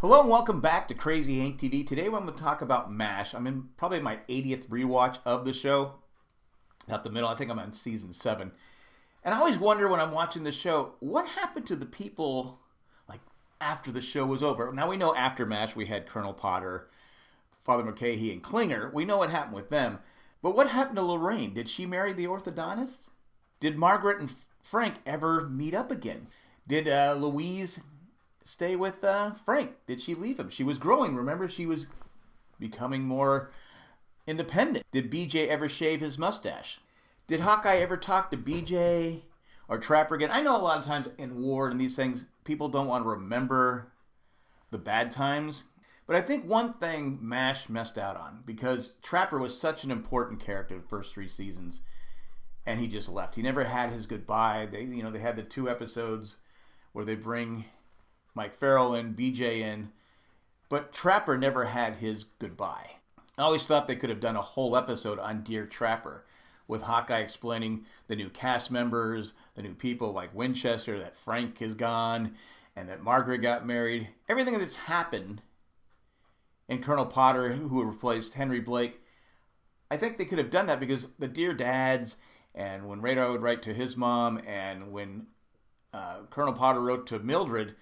Hello and welcome back to Crazy Hank TV. Today I'm going to talk about MASH. I'm in probably my 80th rewatch of the show. Not the middle, I think I'm on season 7. And I always wonder when I'm watching the show, what happened to the people like after the show was over? Now we know after MASH we had Colonel Potter, Father Mulcahy, and Klinger. We know what happened with them. But what happened to Lorraine? Did she marry the orthodontist? Did Margaret and Frank ever meet up again? Did uh, Louise stay with uh, Frank? Did she leave him? She was growing. Remember, she was becoming more independent. Did BJ ever shave his mustache? Did Hawkeye ever talk to BJ or Trapper again? I know a lot of times in war and these things, people don't want to remember the bad times. But I think one thing MASH messed out on because Trapper was such an important character the first three seasons, and he just left. He never had his goodbye. They, you know, they had the two episodes where they bring Mike Farrell and BJ in, but Trapper never had his goodbye. I always thought they could have done a whole episode on Dear Trapper with Hawkeye explaining the new cast members, the new people like Winchester, that Frank is gone, and that Margaret got married. Everything that's happened and Colonel Potter, who replaced Henry Blake, I think they could have done that because the Dear Dads, and when Radar would write to his mom, and when uh, Colonel Potter wrote to Mildred,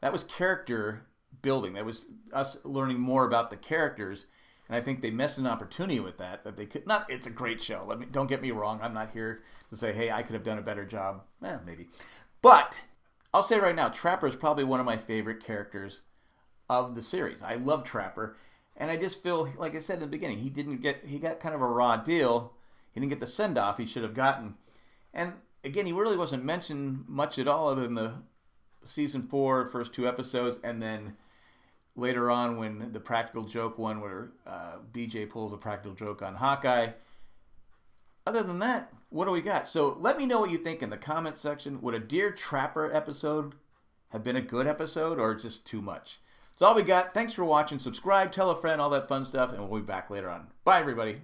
that was character building. That was us learning more about the characters. And I think they missed an opportunity with that. That they could not. It's a great show. Let me don't get me wrong. I'm not here to say, hey, I could have done a better job. Eh, maybe, but I'll say right now, Trapper is probably one of my favorite characters of the series. I love Trapper, and I just feel like I said in the beginning, he didn't get. He got kind of a raw deal. He didn't get the send off he should have gotten. And again, he really wasn't mentioned much at all, other than the season four first two episodes, and then later on when the practical joke one where uh, BJ pulls a practical joke on Hawkeye. Other than that, what do we got? So let me know what you think in the comment section. Would a Dear Trapper episode have been a good episode or just too much? That's all we got. Thanks for watching. Subscribe, tell a friend, all that fun stuff, and we'll be back later on. Bye, everybody.